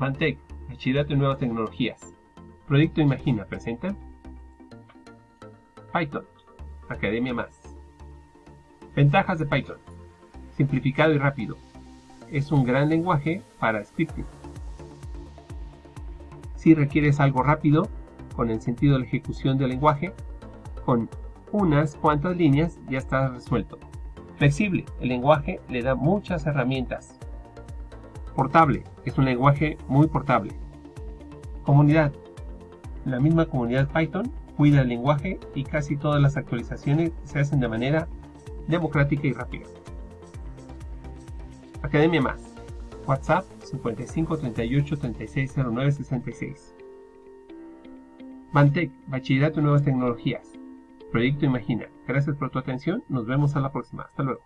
Mantec, Bachillerato en Nuevas Tecnologías. Proyecto Imagina presenta Python, Academia Más. Ventajas de Python. Simplificado y rápido. Es un gran lenguaje para scripting. Si requieres algo rápido, con el sentido de la ejecución del lenguaje, con unas cuantas líneas ya está resuelto. Flexible, el lenguaje le da muchas herramientas. Portable, es un lenguaje muy portable. Comunidad, la misma comunidad Python cuida el lenguaje y casi todas las actualizaciones se hacen de manera democrática y rápida. Academia Más. WhatsApp 55 38 36 09 66. Bantec, Bachillerato en Nuevas Tecnologías. Proyecto Imagina. Gracias por tu atención. Nos vemos a la próxima. Hasta luego.